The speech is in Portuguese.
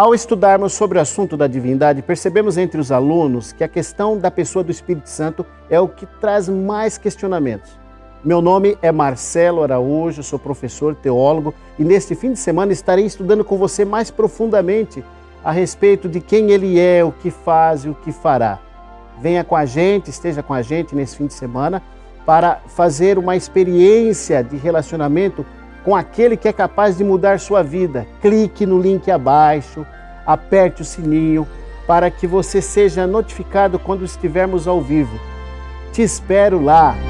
Ao estudarmos sobre o assunto da divindade, percebemos entre os alunos que a questão da pessoa do Espírito Santo é o que traz mais questionamentos. Meu nome é Marcelo Araújo, sou professor teólogo e neste fim de semana estarei estudando com você mais profundamente a respeito de quem ele é, o que faz e o que fará. Venha com a gente, esteja com a gente nesse fim de semana para fazer uma experiência de relacionamento com aquele que é capaz de mudar sua vida. Clique no link abaixo, aperte o sininho para que você seja notificado quando estivermos ao vivo. Te espero lá!